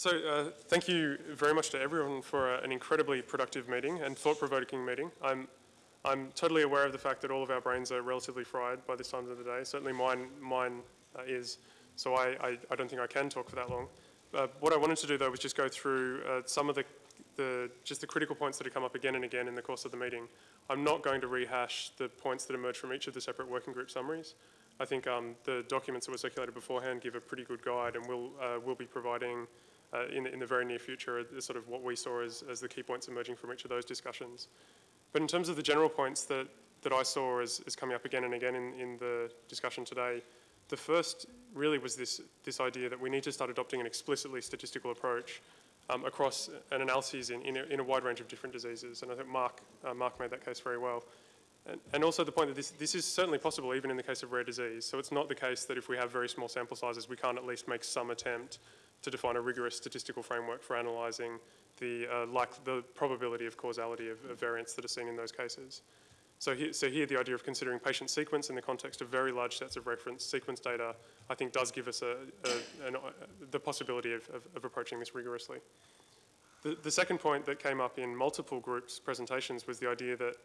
So uh, thank you very much to everyone for uh, an incredibly productive meeting and thought-provoking meeting. I'm, I'm totally aware of the fact that all of our brains are relatively fried by this time of the day. Certainly mine, mine uh, is, so I, I, I, don't think I can talk for that long. Uh, what I wanted to do though was just go through uh, some of the, the, just the critical points that have come up again and again in the course of the meeting. I'm not going to rehash the points that emerge from each of the separate working group summaries. I think um, the documents that were circulated beforehand give a pretty good guide and we'll, uh, we'll be providing uh, in, in the very near future is sort of what we saw as, as the key points emerging from each of those discussions. But in terms of the general points that, that I saw as, as coming up again and again in, in the discussion today, the first really was this, this idea that we need to start adopting an explicitly statistical approach um, across an analyses in, in a, in, a, wide range of different diseases. And I think Mark, uh, Mark made that case very well. And, and, also the point that this, this is certainly possible even in the case of rare disease. So it's not the case that if we have very small sample sizes, we can't at least make some attempt to define a rigorous statistical framework for analysing the, uh, like the probability of causality of, of, variants that are seen in those cases. So here, so here the idea of considering patient sequence in the context of very large sets of reference sequence data, I think does give us a, a, an, the possibility of, of, of, approaching this rigorously. The, the second point that came up in multiple groups' presentations was the idea that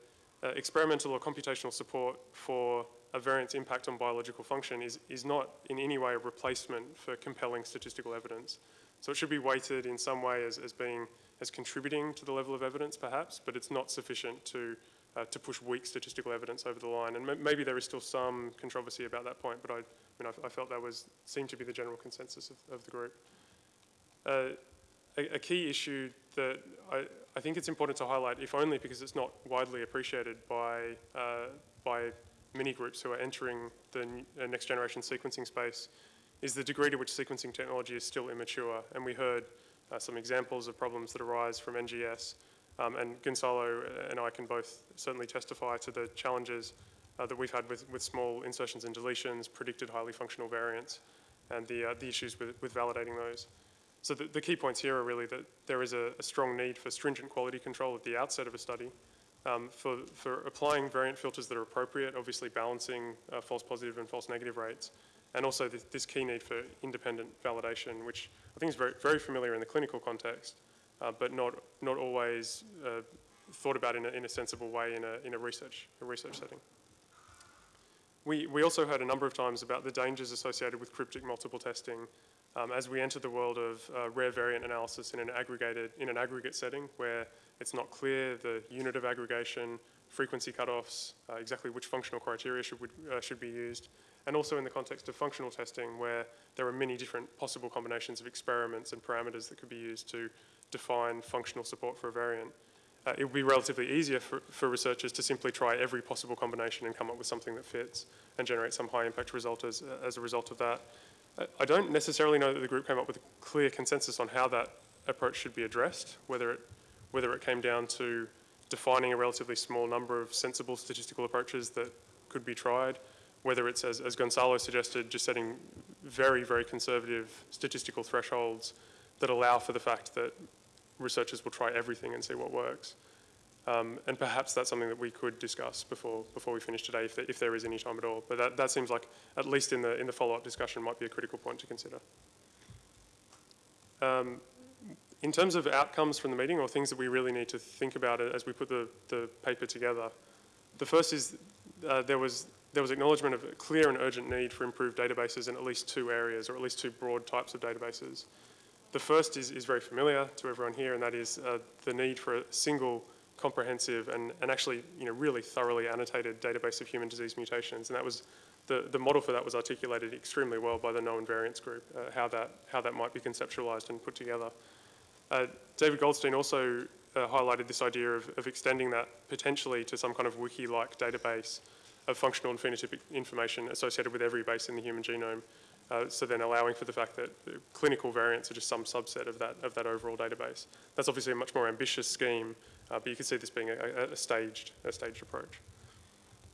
uh, experimental or computational support for a variant's impact on biological function is, is not in any way a replacement for compelling statistical evidence. So it should be weighted in some way as, as being, as contributing to the level of evidence perhaps, but it's not sufficient to, uh, to push weak statistical evidence over the line. And maybe there is still some controversy about that point, but I, I mean, I, I felt that was, seemed to be the general consensus of, of the group. Uh, a, a, key issue that I, I think it's important to highlight, if only because it's not widely appreciated by, uh, by many groups who are entering the uh, next generation sequencing space is the degree to which sequencing technology is still immature. And we heard uh, some examples of problems that arise from NGS. Um, and Gonzalo and I can both certainly testify to the challenges uh, that we've had with, with small insertions and deletions, predicted highly functional variants, and the, uh, the issues with, with validating those. So the, the, key points here are really that there is a, a strong need for stringent quality control at the outset of a study, um, for, for applying variant filters that are appropriate, obviously balancing uh, false positive and false negative rates, and also this, this, key need for independent validation, which I think is very, very familiar in the clinical context, uh, but not, not always uh, thought about in a, in a sensible way in a, in a, research, a research setting. We, we also heard a number of times about the dangers associated with cryptic multiple testing um, as we enter the world of uh, rare variant analysis in an aggregated, in an aggregate setting where it's not clear the unit of aggregation, frequency cutoffs, uh, exactly which functional criteria should, uh, should be used, and also in the context of functional testing where there are many different possible combinations of experiments and parameters that could be used to define functional support for a variant. Uh, it would be relatively easier for, for, researchers to simply try every possible combination and come up with something that fits and generate some high impact result as, as a result of that. I don't necessarily know that the group came up with a clear consensus on how that approach should be addressed, whether it whether it came down to defining a relatively small number of sensible statistical approaches that could be tried, whether it's, as, as Gonzalo suggested, just setting very, very conservative statistical thresholds that allow for the fact that researchers will try everything and see what works. Um, and perhaps that's something that we could discuss before, before we finish today, if there, if there is any time at all. But that, that seems like, at least in the, in the follow-up discussion, might be a critical point to consider. Um, in terms of outcomes from the meeting or things that we really need to think about as we put the, the paper together, the first is uh, there, was, there was acknowledgement of a clear and urgent need for improved databases in at least two areas, or at least two broad types of databases. The first is, is very familiar to everyone here, and that is uh, the need for a single comprehensive and, and actually you know, really thoroughly annotated database of human disease mutations. And that was the, the model for that was articulated extremely well by the known variants group, uh, how, that, how that might be conceptualized and put together. Uh, David Goldstein also uh, highlighted this idea of, of, extending that potentially to some kind of wiki-like database of functional and phenotypic information associated with every base in the human genome. Uh, so then allowing for the fact that the clinical variants are just some subset of that, of that overall database. That's obviously a much more ambitious scheme, uh, but you can see this being a, a, staged, a staged approach.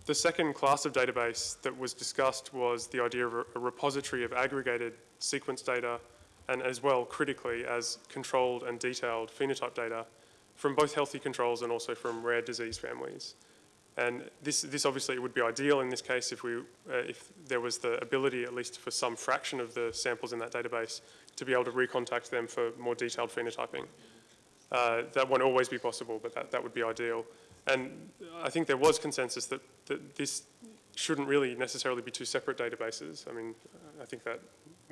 The second class of database that was discussed was the idea of a, a repository of aggregated sequence data and as well critically as controlled and detailed phenotype data from both healthy controls and also from rare disease families. And this, this obviously would be ideal in this case if, we, uh, if there was the ability, at least for some fraction of the samples in that database, to be able to recontact them for more detailed phenotyping. Uh, that won't always be possible, but that, that would be ideal. And I think there was consensus that, that this shouldn't really necessarily be two separate databases. I mean, I think that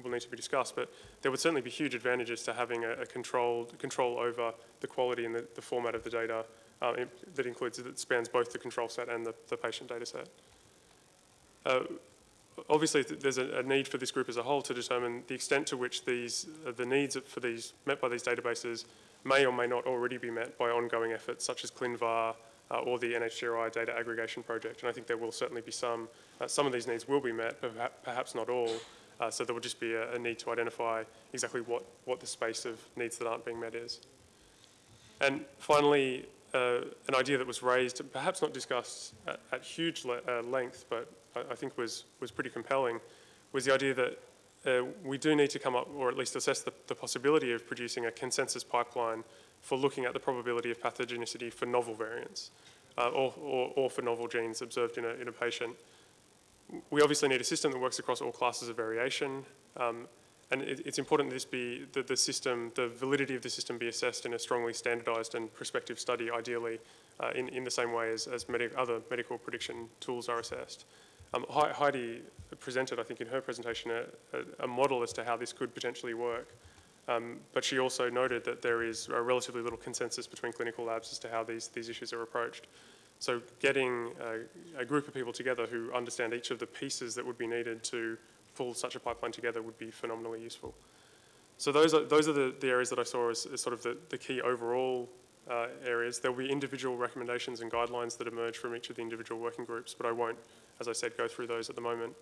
will need to be discussed, but there would certainly be huge advantages to having a, a controlled control over the quality and the, the format of the data uh, that includes, that spans both the control set and the, the patient data set. Uh, obviously, th there's a, a, need for this group as a whole to determine the extent to which these, uh, the needs for these, met by these databases may or may not already be met by ongoing efforts such as ClinVar uh, or the NHGRI data aggregation project. And I think there will certainly be some, uh, some of these needs will be met, but perhaps not all. Uh, so there will just be a, a, need to identify exactly what, what the space of needs that aren't being met is. And finally, uh, an idea that was raised, perhaps not discussed at, at huge le uh, length, but I, I, think was, was pretty compelling, was the idea that uh, we do need to come up, or at least assess the, the possibility of producing a consensus pipeline for looking at the probability of pathogenicity for novel variants uh, or, or, or, for novel genes observed in a, in a patient. We obviously need a system that works across all classes of variation. Um, and it, it's important that this be, that the system, the validity of the system be assessed in a strongly standardized and prospective study, ideally, uh, in, in the same way as, as other medical prediction tools are assessed. Um, Heidi presented, I think, in her presentation, a, a, a model as to how this could potentially work. Um, but she also noted that there is relatively little consensus between clinical labs as to how these, these issues are approached. So getting a, a, group of people together who understand each of the pieces that would be needed to pull such a pipeline together would be phenomenally useful. So those are, those are the, the areas that I saw as, as sort of the, the key overall uh, areas. There will be individual recommendations and guidelines that emerge from each of the individual working groups, but I won't, as I said, go through those at the moment.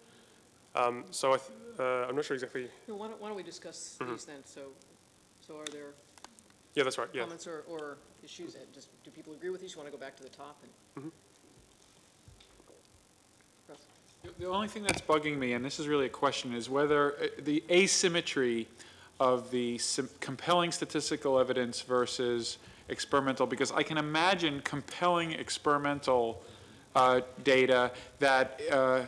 Um, so I uh, I'm not sure exactly. No, why, don't, why don't we discuss Mhm. these then? So, so are there Yeah, that's right. Yeah. comments or, or issues? And Just, do people agree with these? You want to go back to the top and? Mhm. Russ? The only thing that's bugging me, and this is really a question, is whether uh, the asymmetry of the compelling statistical evidence versus experimental, because I can imagine compelling experimental uh, data that uh,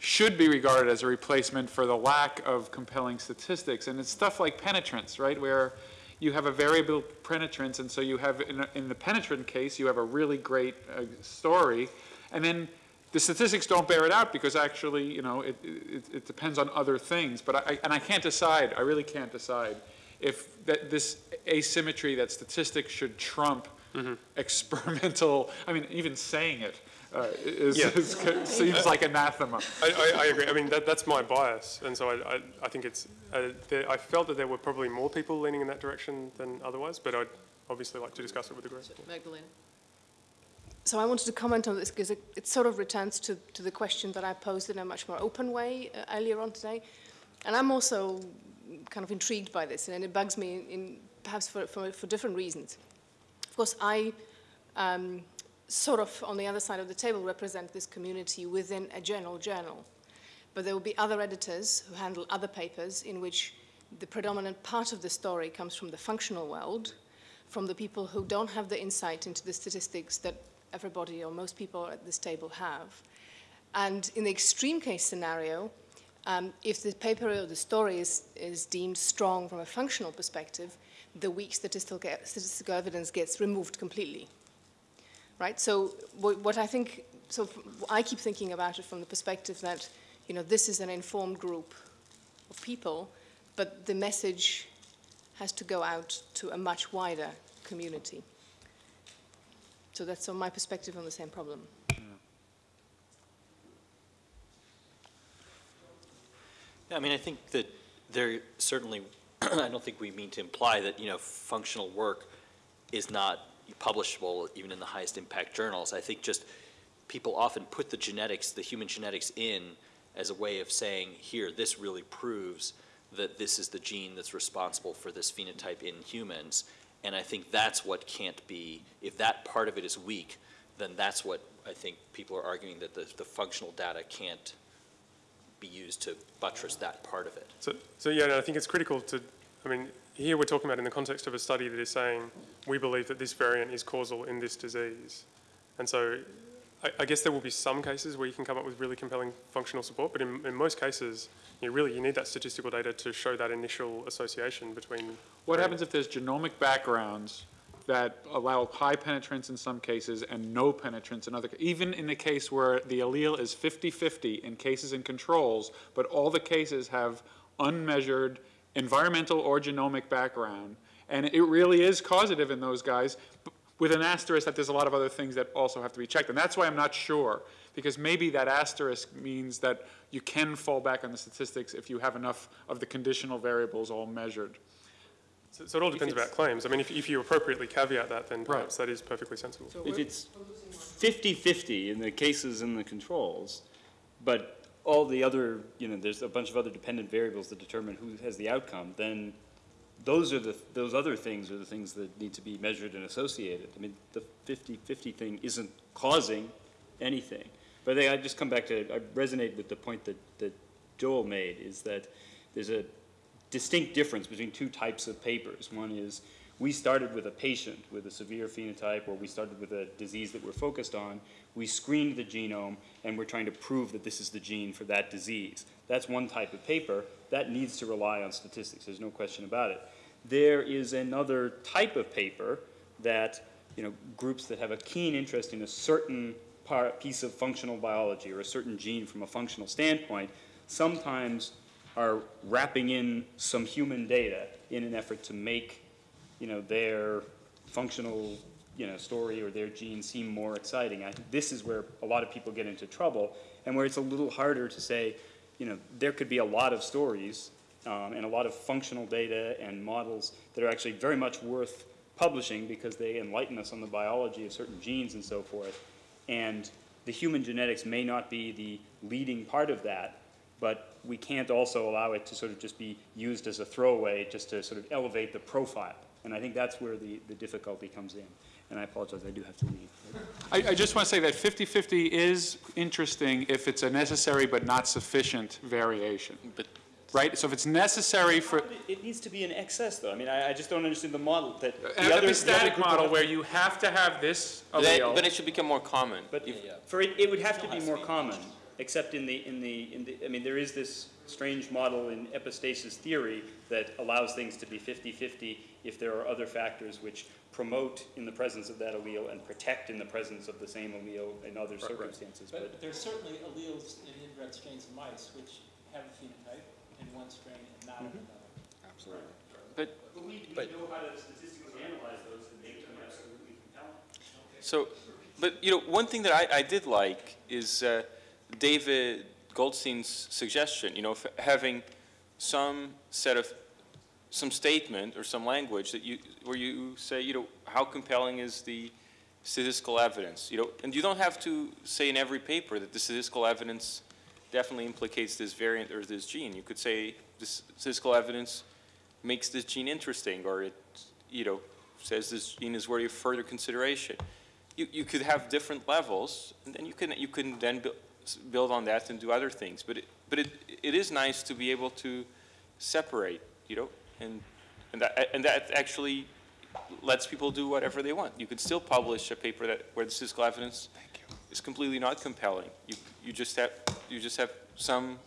should be regarded as a replacement for the lack of compelling statistics. And it's stuff like penetrance, right, where you have a variable penetrance, and so you have, in, a, in the penetrant case, you have a really great uh, story, and then the statistics don't bear it out because actually, you know, it, it, it depends on other things. But I, and I can't decide, I really can't decide if that this asymmetry that statistics should trump mm -hmm. experimental, I mean, even saying it, uh, is, yeah. is, seems like anathema. I, I, I, agree. I mean, that, that's my bias, and so I, I, think it's. Uh, there, I felt that there were probably more people leaning in that direction than otherwise, but I'd obviously like to discuss it with the group. Magdalena. So I wanted to comment on this because it, it, sort of returns to, to the question that I posed in a much more open way uh, earlier on today. And I'm also kind of intrigued by this, and it bugs me in, in perhaps for, for, for, different reasons. Of course, I um, sort of on the other side of the table represent this community within a journal journal. But there will be other editors who handle other papers in which the predominant part of the story comes from the functional world, from the people who don't have the insight into the statistics that everybody or most people at this table have. And in the extreme case scenario, um, if the paper or the story is, is deemed strong from a functional perspective, the weak statistical, statistical evidence gets removed completely right? So what I think, so I keep thinking about it from the perspective that, you know, this is an informed group of people, but the message has to go out to a much wider community. So that's on my perspective on the same problem. Yeah, I mean, I think that there certainly, I don't think we mean to imply that, you know, functional work is not publishable even in the highest impact journals. I think just people often put the genetics, the human genetics in as a way of saying, here, this really proves that this is the gene that's responsible for this phenotype in humans. And I think that's what can't be, if that part of it is weak, then that's what I think people are arguing that the, the functional data can't be used to buttress that part of it. So, so yeah, no, I think it's critical to, I mean, here we're talking about in the context of a study that is saying we believe that this variant is causal in this disease. And so I, I guess there will be some cases where you can come up with really compelling functional support, but in, in most cases, you know, really, you need that statistical data to show that initial association between. What happens if there's genomic backgrounds that allow high penetrance in some cases and no penetrance in other, even in the case where the allele is 50-50 in cases and controls, but all the cases have unmeasured environmental or genomic background, and it really is causative in those guys, with an asterisk that there's a lot of other things that also have to be checked. And that's why I'm not sure, because maybe that asterisk means that you can fall back on the statistics if you have enough of the conditional variables all measured. So, so it all depends about claims. I mean, if, if you appropriately caveat that, then Right. perhaps that is perfectly sensible. So If it's 50/50 in the cases and the controls, but all the other, you know, there's a bunch of other dependent variables that determine who has the outcome, then those are the, those other things are the things that need to be measured and associated. I mean, the 50/50 thing isn't causing anything. But I I just come back to, I resonate with the point that, that Joel made, is that there's a distinct difference between two types of papers. One is, we started with a patient with a severe phenotype, or we started with a disease that we're focused on. We screened the genome, and we're trying to prove that this is the gene for that disease. That's one type of paper. That needs to rely on statistics, there's no question about it. There is another type of paper that, you know, groups that have a keen interest in a certain part, piece of functional biology or a certain gene from a functional standpoint, sometimes are wrapping in some human data in an effort to make, you know, their functional, you know, story or their gene seem more exciting. I this is where a lot of people get into trouble and where it's a little harder to say, you know, there could be a lot of stories um, and a lot of functional data and models that are actually very much worth publishing because they enlighten us on the biology of certain genes and so forth. And the human genetics may not be the leading part of that, but we can't also allow it to sort of just be used as a throwaway, just to sort of elevate the profile. And I think that's where the, the difficulty comes in. And I apologize, I do have to leave. I, I just want to say that 50-50 is interesting if it's a necessary but not sufficient variation. But- Right? So if it's necessary for, It- It needs to be in excess, though. I mean, I, I just don't understand the model that. the an other- the other model where you have to have this But then- allele. but it should become more common. But for it, it would have to be more common, except in the, in the, in the, I mean, there is this strange model in epistasis theory that allows things to be 50-50 if there are other factors which promote in the presence of that allele and protect in the presence of the same allele in other circumstances, but. But there's certainly alleles in inbred strains of mice which have a phenotype in one strain and not in another. Absolutely. But, but We, But- know how to statistically analyze those and make them absolutely compelling. so, but, you know, one thing that I, I did like is uh, David Goldstein's suggestion, you know, having some set of, some statement or some language that you, where you say, you know, how compelling is the statistical evidence, you know, and you don't have to say in every paper that the statistical evidence definitely implicates this variant or this gene. You could say this statistical evidence makes this gene interesting, or it, you know, says this gene is worthy of further consideration. You, you could have different levels, and then you can, you can then build, build on that and do other things. But it, but it, it is nice to be able to separate, you know, and, and that, and that actually lets people do whatever they want. You could still publish a paper that, where the statistical evidence is completely not compelling. You, you just have, you just have some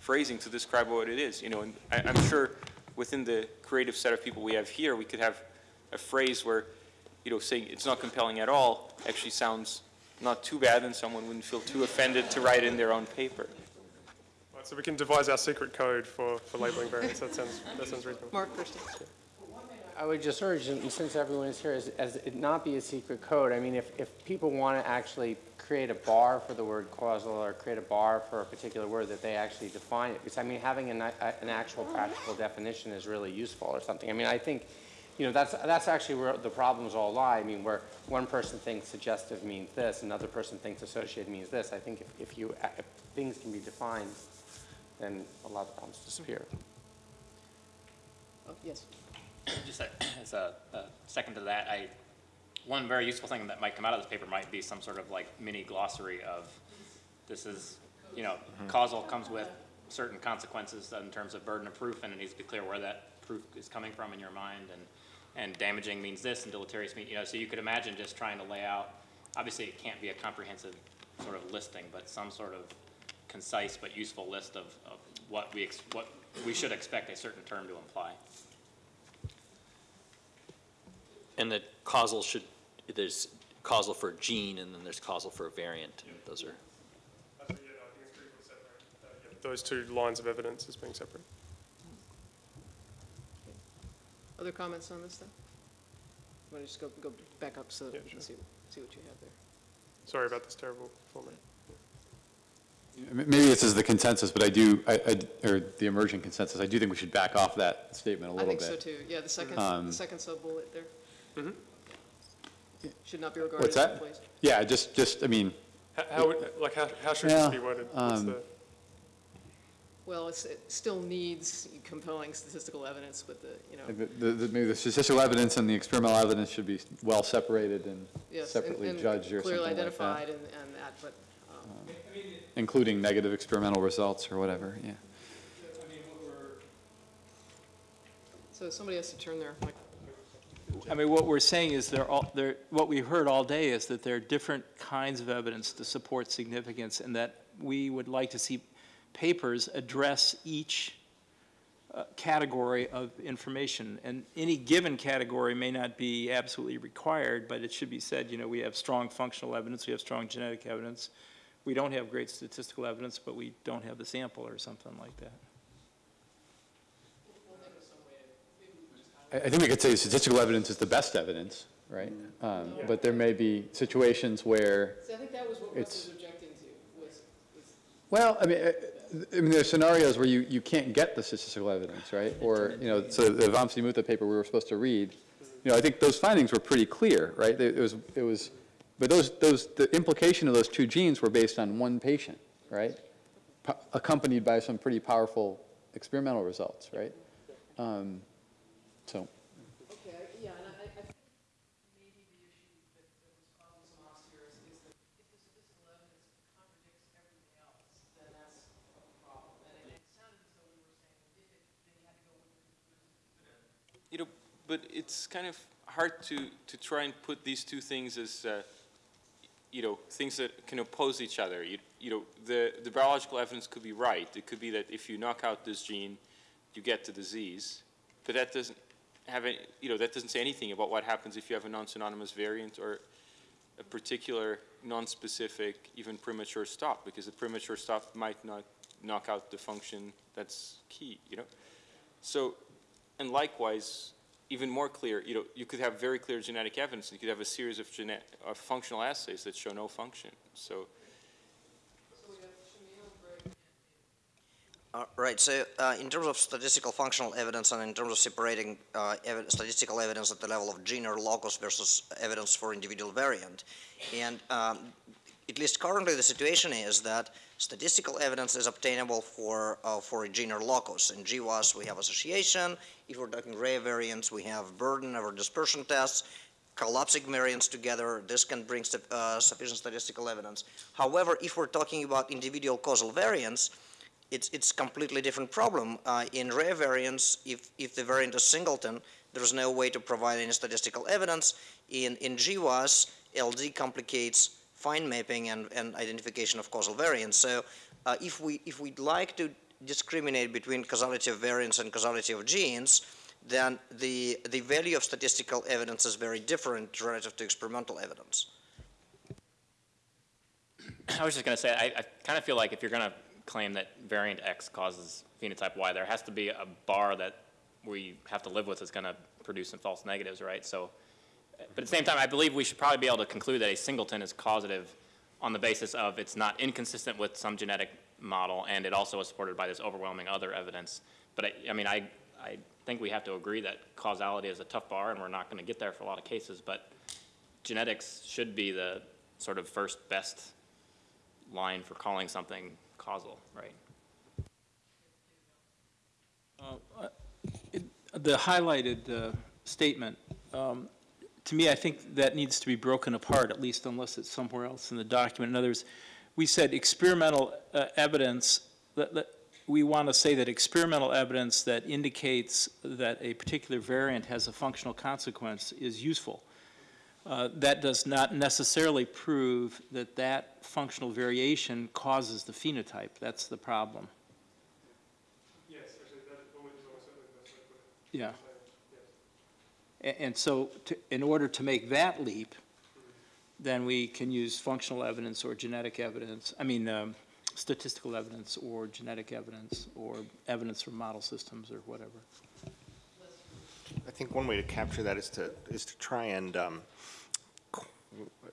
phrasing to describe what it is, you know, and I, I'm sure within the creative set of people we have here, we could have a phrase where, you know, saying it's not compelling at all actually sounds not too bad and someone wouldn't feel too offended to write in their own paper. Right, so we can devise our secret code for, for labeling variants. That sounds, that sounds reasonable. Mark first. I would just urge, and since everyone is here, as, as it not be a secret code. I mean, if, if people want to actually create a bar for the word causal or create a bar for a particular word, that they actually define it. Because, I mean, having an, an actual practical definition is really useful or something. I mean, I think, you know, that's, that's actually where the problems all lie. I mean, where one person thinks suggestive means this, another person thinks associated means this. I think if, if you, if things can be defined, then a lot of the problems disappear. Oh, Yes. Just a- as a, a second to that, I, one very useful thing that might come out of this paper might be some sort of like mini glossary of, this is, you know, mm-hmm. causal comes with certain consequences in terms of burden of proof, and it needs to be clear where that proof is coming from in your mind, and, and damaging means this, and deleterious means, you know, so you could imagine just trying to lay out, obviously it can't be a comprehensive sort of listing, but some sort of concise but useful list of, of what we, ex- what we should expect a certain term to imply. And that causal should, there's causal for a gene, and then there's causal for a variant. Those are, uh, Those two lines of evidence as being separate. Other comments on this then? Want to just go, go back up so that Yeah, we can see, sure. see what you have there? Sorry about this terrible format. M- Maybe this is the consensus, but I do, I, I- or the emerging consensus, I do think we should back off that statement a I little bit. think bit. so too, yeah, the second, Um, the second sub-bullet there. Should not be regarded What's as that? employees. Yeah, just, just, I mean, How- How, would- like, how, how should Yeah, this be worded? What's um, the, Well, it's, it still needs compelling statistical evidence with the, you know, the, the, maybe the statistical evidence and the experimental evidence should be well separated and yes. separately and judged or something Clearly like that. identified and, and that, but, um, Including negative experimental results or whatever, yeah. so somebody has to turn their mic. I mean, what we're saying is there, all, there, what we heard all day is that there are different kinds of evidence to support significance and that we would like to see papers address each uh, category of information. And any given category may not be absolutely required, but it should be said, you know, we have strong functional evidence, we have strong genetic evidence. We don't have great statistical evidence, but we don't have the sample or something like that. I, I think we could say statistical evidence is the best evidence, right? Um, but there may be situations where, See, I think that was what It's- Russ was objecting to, was, was well, I mean, uh, I mean, there's scenarios where you, you can't get the statistical evidence, right? Or, you know, so the Vamsi Mootha paper we were supposed to read, you know, I think those findings were pretty clear, right? It was, it was, but those, those, the implication of those two genes were based on one patient, right? Po- Accompanied by some pretty powerful experimental results, right? Um, So, Okay, yeah, and I, I think maybe the issue that, that was causing some loss here is, is that if the statistical evidence contradicts everything else, then that's a problem. And it sounded as though we were saying, if it, then you had to go with the conclusion. You know, but it's kind of hard to, to try and put these two things as, uh, you know, things that can oppose each other. You, you know, the, the biological evidence could be right. It could be that if you knock out this gene, you get the disease. But that doesn't have any, you know, that doesn't say anything about what happens if you have a non-synonymous variant or a particular non-specific, even premature stop, because the premature stop might not knock out the function that's key, you know? So, and likewise, even more clear, you know, you could have very clear genetic evidence, and you could have a series of functional assays that show no function. So, Uh, Right, so uh, in terms of statistical functional evidence and in terms of separating uh, evi- statistical evidence at the level of gene or locus versus evidence for individual variant, and um, at least currently the situation is that statistical evidence is obtainable for, uh, for a gene or locus. In GWAS, we have association. If we're talking rare variants, we have burden over dispersion tests. Collapsing variants together, this can bring uh, sufficient statistical evidence. However, if we're talking about individual causal variants, it's, it's completely different problem. Uh, in rare variants, if, if the variant is singleton, there's no way to provide any statistical evidence. In, in GWAS, LD complicates fine mapping and, and identification of causal variants. So uh, if, we, if we'd like to discriminate between causality of variants and causality of genes, then the, the value of statistical evidence is very different relative to experimental evidence. I was just gonna say, I, I kind of feel like if you're gonna claim that variant X causes phenotype Y, there has to be a bar that we have to live with that's gonna produce some false negatives, right? So, but at the same time, I believe we should probably be able to conclude that a singleton is causative on the basis of it's not inconsistent with some genetic model, and it also is supported by this overwhelming other evidence. But I, I mean, I, I think we have to agree that causality is a tough bar, and we're not gonna get there for a lot of cases, but genetics should be the sort of first best line for calling something causal, right? The highlighted uh, statement, um, to me, I think that needs to be broken apart, at least unless it's somewhere else in the document. In other words, we said experimental uh, evidence, that, that, we want to say that experimental evidence that indicates that a particular variant has a functional consequence is useful. uh, that does not necessarily prove that that functional variation causes the phenotype. That's the problem. Yes, actually, that is almost certainly the best way to put it. Yeah. And so, to- in order to make that leap, then we can use functional evidence or genetic evidence, I mean, um, statistical evidence or genetic evidence or evidence from model systems or whatever. I think one way to capture that is to, is to try and um,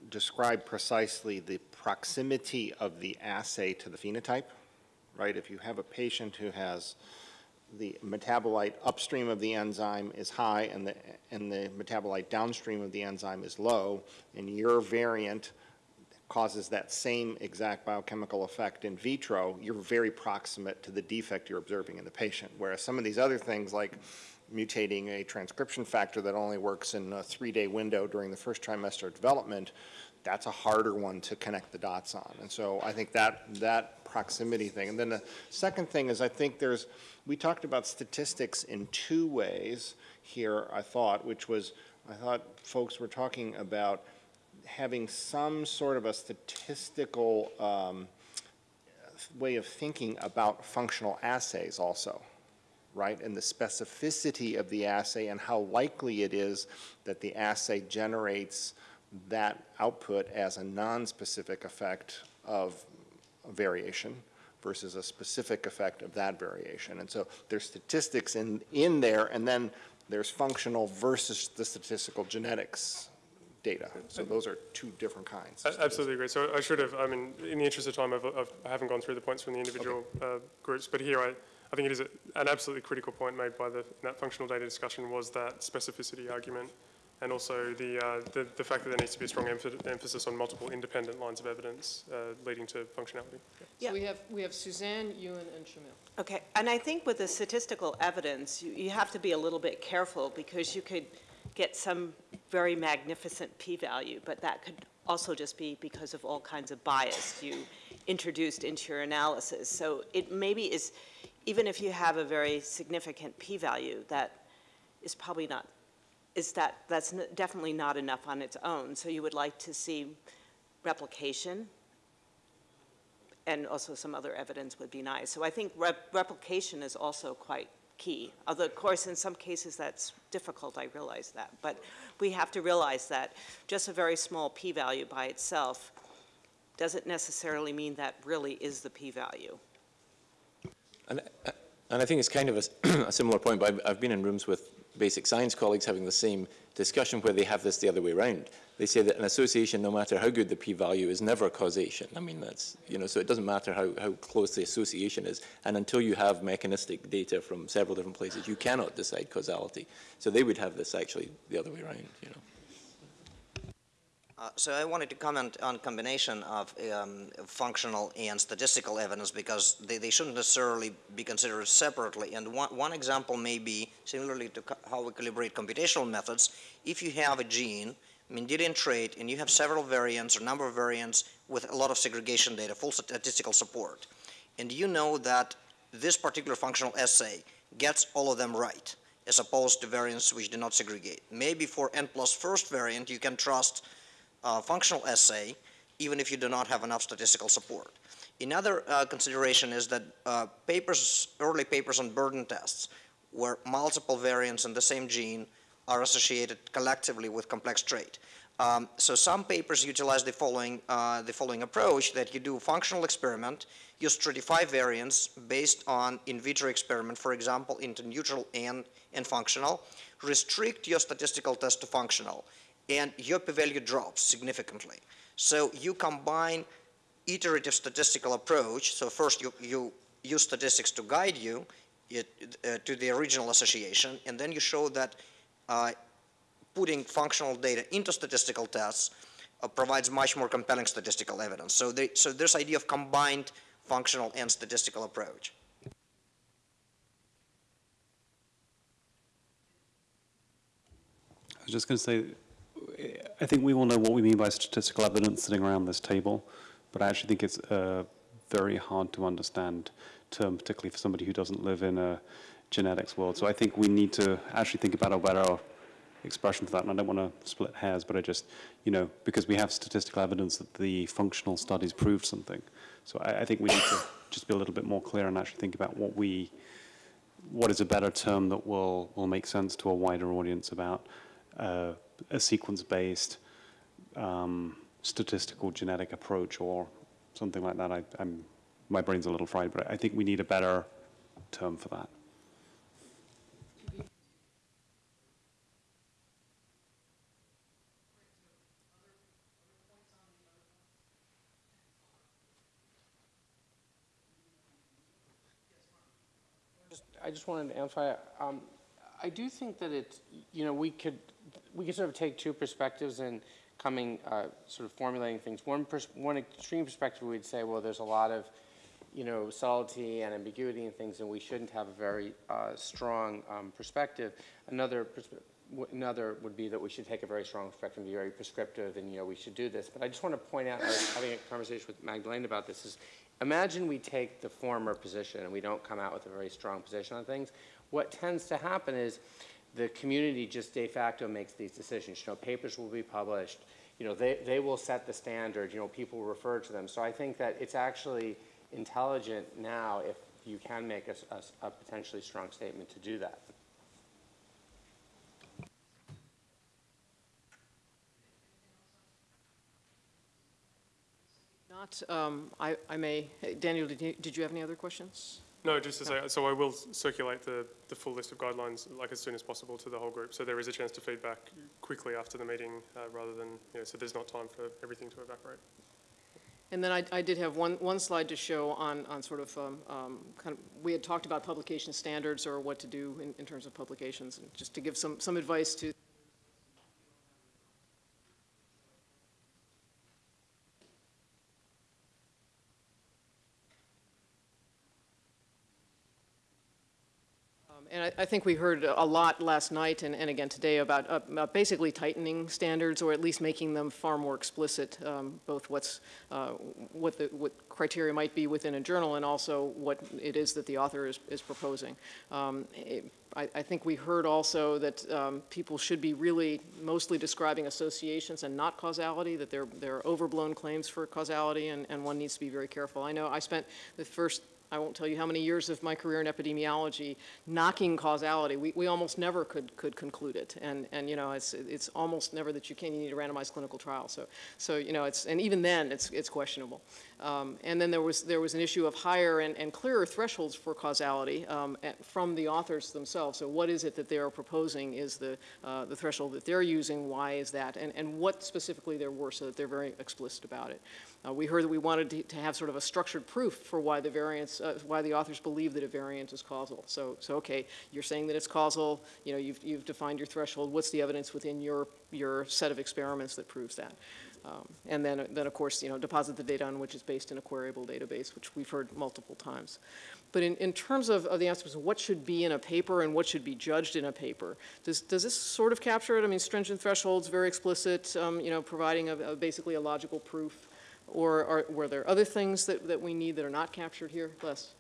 describe precisely the proximity of the assay to the phenotype, right? If you have a patient who has the metabolite upstream of the enzyme is high and the, and the metabolite downstream of the enzyme is low, and your variant causes that same exact biochemical effect in vitro, you're very proximate to the defect you're observing in the patient. Whereas some of these other things like mutating a transcription factor that only works in a three-day window during the first trimester of development, that's a harder one to connect the dots on. And so I think that, that proximity thing. And then the second thing is I think there's, we talked about statistics in two ways here, I thought, which was, I thought folks were talking about having some sort of a statistical um, way of thinking about functional assays also, right? And the specificity of the assay and how likely it is that the assay generates that output as a non-specific effect of variation versus a specific effect of that variation. And so there's statistics in, in there, and then there's functional versus the statistical genetics data. So those are two different kinds. A- Absolutely agree. So I should have, I mean, in the interest of time, I've, I've, I haven't gone through the points from the individual uh, groups, but here I, I think it is a, an absolutely critical point made by the, that functional data discussion was that specificity argument and also the, uh, the, the fact that there needs to be a strong emph- emphasis on multiple independent lines of evidence uh, leading to functionality. So Yeah. we have, we have Suzanne, Ewan, and Shamil. Okay, and I think with the statistical evidence, you, you have to be a little bit careful because you could get some very magnificent p-value, but that could also just be because of all kinds of bias you introduced into your analysis. So it maybe is, even if you have a very significant p-value, that is probably not, is that, that's definitely not enough on its own. So you would like to see replication, and also some other evidence would be nice. So I think rep- replication is also quite key. Although, of course, in some cases that's difficult, I realize that. But we have to realize that just a very small p-value by itself doesn't necessarily mean that really is the p-value. And, uh, and I think it's kind of a similar point, but I've, I've been in rooms with basic science colleagues having the same discussion where they have this the other way around. They say that an association, no matter how good the p-value, is never causation. I mean, that's, you know, so it doesn't matter how, how close the association is. And until you have mechanistic data from several different places, you cannot decide causality. So they would have this actually the other way around, you know. Uh, So I wanted to comment on combination of um, functional and statistical evidence because they, they shouldn't necessarily be considered separately. And one, one example may be similarly to how we calibrate computational methods. If you have a gene, Mendelian trait, and you have several variants or number of variants with a lot of segregation data, full statistical support, and you know that this particular functional assay gets all of them right, as opposed to variants which do not segregate. Maybe for n plus first variant, you can trust uh, functional assay, even if you do not have enough statistical support. Another uh, consideration is that uh, papers, early papers on burden tests, where multiple variants in the same gene are associated collectively with complex trait. Um, so some papers utilize the following, uh, the following approach, that you do a functional experiment, you stratify variants based on in vitro experiment, for example, into neutral and, and functional, restrict your statistical test to functional, and your p-value drops significantly. So you combine iterative statistical approach, so first you, you use statistics to guide you it, uh, to the original association, and then you show that uh, putting functional data into statistical tests uh, provides much more compelling statistical evidence. So, they, so this idea of combined functional and statistical approach. I was just going to say, I think we all know what we mean by statistical evidence sitting around this table, but I actually think it's a very hard to understand term, particularly for somebody who doesn't live in a genetics world. So I think we need to actually think about a better expression for that, and I don't want to split hairs, but I just, you know, because we have statistical evidence that the functional studies proved something. So I, I think we need to just be a little bit more clear and actually think about what we, what is a better term that will, will make sense to a wider audience about uh, a sequence-based um, statistical genetic approach or something like that. I, I'm, my brain's a little fried, but I think we need a better term for that. I just wanted to amplify, um, I do think that it's, you know, we could, we can sort of take two perspectives in coming, uh, sort of formulating things. One, one extreme perspective, we'd say, well, there's a lot of, you know, subtlety and ambiguity and things, and we shouldn't have a very uh, strong um, perspective. Another, perspe- w- another would be that we should take a very strong perspective and be very prescriptive, and, you know, we should do this. But I just want to point out, I was having a conversation with Magdalene about this, is imagine we take the former position and we don't come out with a very strong position on things. What tends to happen is the community just de facto makes these decisions. You know, papers will be published. You know, they, they will set the standard. You know, people refer to them. So I think that it's actually intelligent now if you can make a a potentially strong statement to do that. Not, um, I, I may, Daniel, did you, did you have any other questions? No, just to say, so I will circulate the, the full list of guidelines like as soon as possible to the whole group. So there is a chance to feedback quickly after the meeting uh, rather than, you know, so there's not time for everything to evaporate. And then I, I did have one, one slide to show on, on sort of, um, um, kind of, we had talked about publication standards or what to do in, in terms of publications, and just to give some, some advice to I, think we heard a lot last night and, and again today about, uh, basically tightening standards or at least making them far more explicit, um, both what's, uh, what the, what criteria might be within a journal and also what it is that the author is, is proposing. Um, I, I think we heard also that um, people should be really mostly describing associations and not causality, that there, there are overblown claims for causality and, and one needs to be very careful. I know I spent the first I won't tell you how many years of my career in epidemiology knocking causality. We, we almost never could, could conclude it. And, and, you know, it's, it's almost never that you can. You need a randomized clinical trial. So, so you know, it's, and even then, it's, it's questionable. Um, and then there was, there was an issue of higher and, and clearer thresholds for causality um, at- from the authors themselves. So what is it that they are proposing is the, uh, the threshold that they're using? Why is that? And, and what specifically there were so that they're very explicit about it. Uh, we heard that we wanted to, to have sort of a structured proof for why the variance, uh, why the authors believe that a variant is causal. So, so okay, you're saying that it's causal. You know, you've, you've defined your threshold. What's the evidence within your, your set of experiments that proves that? Um, and then, then of course, you know, deposit the data on which is based in a queryable database, which we've heard multiple times. But in, in terms of, of the answers what should be in a paper and what should be judged in a paper, does, does this sort of capture it? I mean, stringent thresholds, very explicit, um, you know, providing a, a basically a logical proof. Or are, were there other things that, that we need that are not captured here? Les?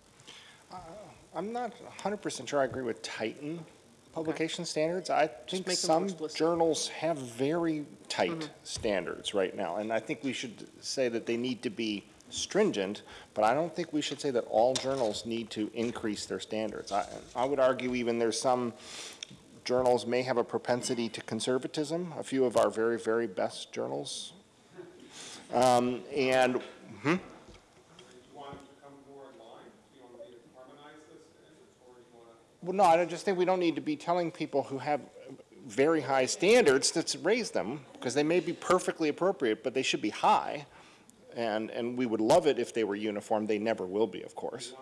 I'm not hundred percent sure I agree with Titan publication standards. I think some journals have very tight Mhm. standards right now, and I think we should say that they need to be stringent, but I don't think we should say that all journals need to increase their standards. I, I would argue even there's some journals may have a propensity to conservatism, a few of our very, very best journals. Um, and, hmm? Well, no, I just think we don't need to be telling people who have very high standards to raise them, because they may be perfectly appropriate, but they should be high. And, and we would love it if they were uniform. They never will be, of course.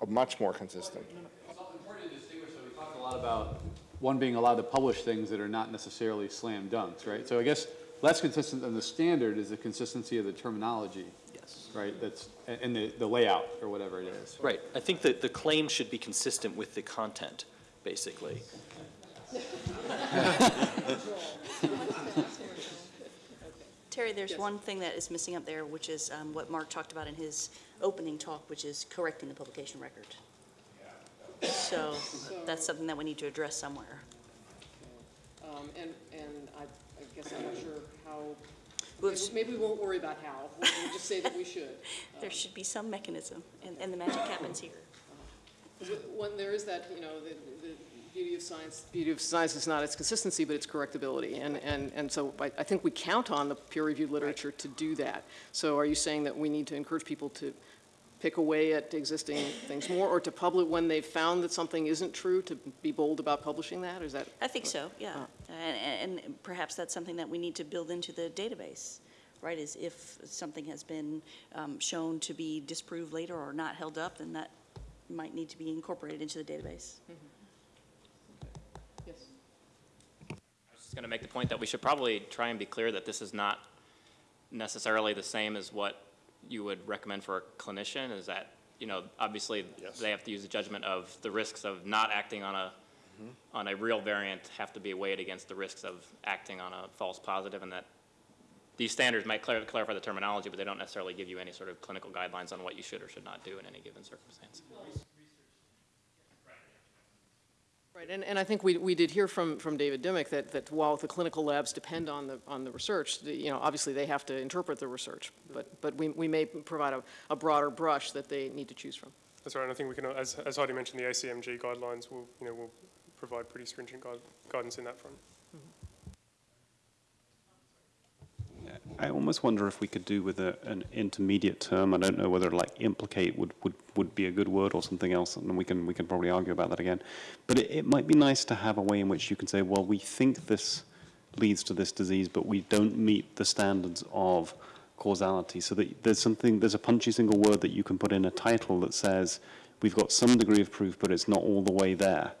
Uh, Much more consistent. It's important to distinguish, so we talked a lot about one being allowed to publish things that are not necessarily slam dunks, right? So I guess less consistent than the standard is the consistency of the terminology. Yes. Right, that's, and the, the layout, or whatever it is. Right. I think that the claim should be consistent with the content, basically. Teri, there's one thing that is missing up there, which is um, what Mark talked about in his opening talk, which is correcting the publication record. So that's something that we need to address somewhere. Um, And, and I, I guess I'm not sure how, maybe- maybe we won't worry about how, we'll we'll just say that we should. There should be some mechanism, and, and the magic happens here. When there is that, you know, the, the beauty of science, beauty of science is not its consistency, but its correctability. And, and, and so I, I think we count on the peer-reviewed literature to do that. So are you saying that we need to encourage people to pick away at existing things more, or to publish, when they've found that something isn't true, to be bold about publishing that? Is that? I think so, yeah. And, and perhaps that's something that we need to build into the database, right? Is if something has been um, shown to be disproved later or not held up, then that might need to be incorporated into the database. Yes. I was just going to make the point that we should probably try and be clear that this is not necessarily the same as what you would recommend for a clinician, is that, you know, obviously, they have to use the judgment of the risks of not acting on a, mm-hmm. on a real variant have to be weighed against the risks of acting on a false positive, and that these standards might clar- clarify the terminology, but they don't necessarily give you any sort of clinical guidelines on what you should or should not do in any given circumstance. Right, and, and I think we, we did hear from, from David Dimmock that, that while the clinical labs depend on the, on the research, the, you know, obviously they have to interpret the research, but, but we, we may provide a, a broader brush that they need to choose from. That's right, and I think we can, as, as Heidi mentioned, the ACMG guidelines will, you know, will provide pretty stringent guide, guidance in that front. I almost wonder if we could do with a, an intermediate term. I don't know whether like implicate would, would, would be a good word or something else, and we can we can probably argue about that again. But it, it might be nice to have a way in which you can say, well, we think this leads to this disease, but we don't meet the standards of causality. So that there's something, there's a punchy single word that you can put in a title that says we've got some degree of proof, but it's not all the way there.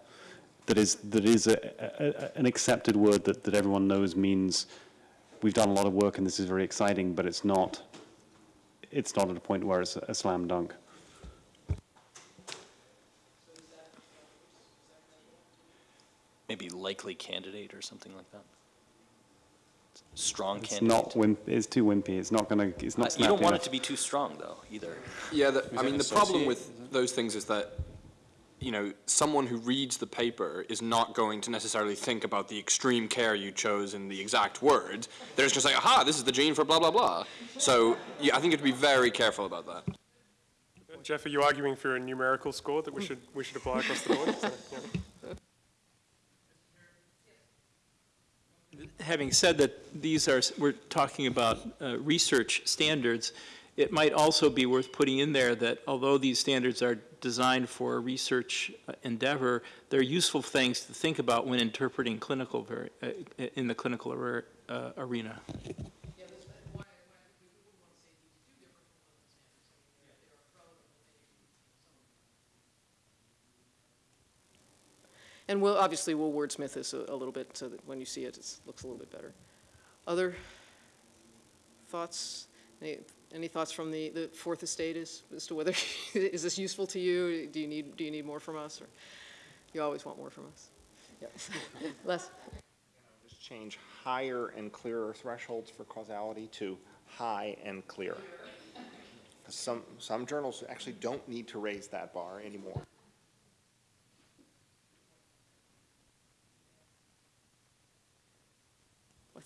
That is that is a, a, an accepted word that, that everyone knows means we've done a lot of work and this is very exciting, but it's not, it's not at a point where it's a, a slam dunk. Maybe likely candidate or something like that. Strong It's candidate. not wimp, it's too wimpy. It's not going to, it's Uh, not You don't snappy want it to be too strong, though, either. Yeah, the, I mean, the problem with those things is that, you know, someone who reads the paper is not going to necessarily think about the extreme care you chose in the exact words. They're just going to say, aha, this is the gene for blah, blah, blah. So, yeah, I think you have to be very careful about that. Jeff, are you arguing for a numerical score that we should, we should apply across the board? So, yeah. having said that these are, we're talking about uh, research standards, it might also be worth putting in there that although these standards are designed for a research uh, endeavor, they're useful things to think about when interpreting clinical, vari- uh, in the clinical ar- uh, arena. And we'll, obviously, we'll wordsmith this a, a little bit so that when you see it, it looks a little bit better. Other thoughts? Any, any thoughts from the, the fourth estate as, as to whether, is this useful to you? Do you need, do you need more from us? Or you always want more from us? Yeah. Les? Just change higher and clearer thresholds for causality to high and clear. 'Cause Some, some journals actually don't need to raise that bar anymore.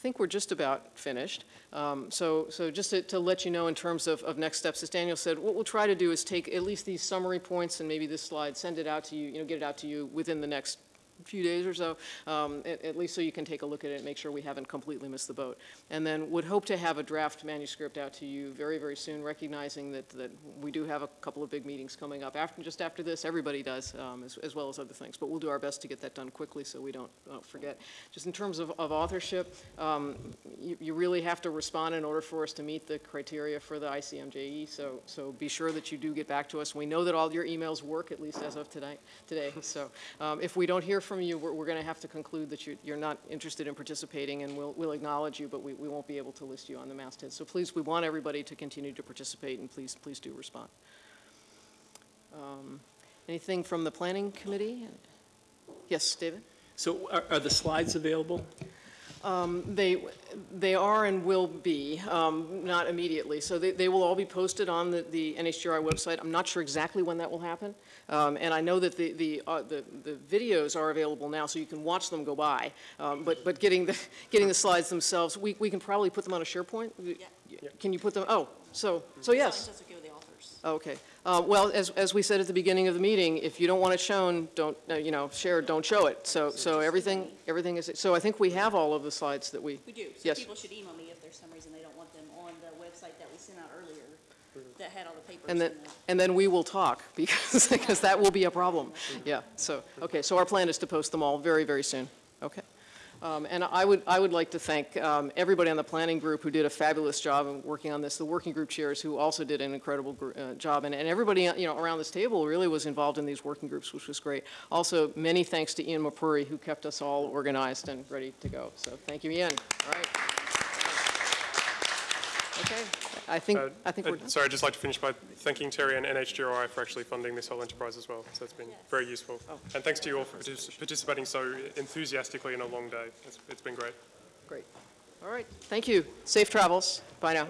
Think we're just about finished. Um, So, so just to, to let you know in terms of, of next steps, as Daniel said, what we'll try to do is take at least these summary points and maybe this slide, send it out to you, you know, get it out to you within the next few days or so, um, at, at least so you can take a look at it and make sure we haven't completely missed the boat. And then would hope to have a draft manuscript out to you very, very soon, recognizing that, that we do have a couple of big meetings coming up after, just after this. Everybody does, um, as, as well as other things. But we'll do our best to get that done quickly so we don't, don't forget. Just in terms of, of authorship, um, you, you really have to respond in order for us to meet the criteria for the ICMJE. So, so be sure that you do get back to us. We know that all your emails work, at least as of tonight, today. So um, if we don't hear from you, we're, we're going to have to conclude that you, you're not interested in participating, and we'll, we'll acknowledge you, but we, we won't be able to list you on the masthead. So please, we want everybody to continue to participate, and please, please do respond. Um, Anything from the planning committee? Yes, David? So are, are the slides available? Um, They, they are and will be, um, not immediately. So they, they will all be posted on the, the NHGRI website. I'm not sure exactly when that will happen. Um, And I know that the, the, uh, the the videos are available now, so you can watch them go by. Um, But, but getting the, getting the slides themselves, we, we can probably put them on a SharePoint? Can you put them, oh, so, so yes. Slides okay with the authors. Okay. Uh, Well, as, as we said at the beginning of the meeting, if you don't want it shown, don't, uh, you know, share, don't show it. So, so everything, everything is, so I think we have all of the slides that we. We do, so Yes. people should email me if there's some reason they don't want them on the website that we sent out earlier that had all the papers. And then, the- and then we will talk, because, because that will be a problem. Yeah, so, okay, so our plan is to post them all very, very soon. Okay. Um, And I would, I would like to thank um, everybody on the planning group who did a fabulous job in working on this, the working group chairs who also did an incredible uh, job, and and everybody, uh, you know, around this table really was involved in these working groups, which was great. Also, many thanks to Ian Mapuri, who kept us all organized and ready to go. So thank you, Ian. All right. Okay, I think, Uh, I think uh, we're done. Sorry, I'd just like to finish by thanking Teri and NHGRI for actually funding this whole enterprise as well. So it's been very useful. Oh. And thanks to you all for partic- participating so enthusiastically in a long day. It's, it's been great. Great. All right, thank you. Safe travels. Bye now.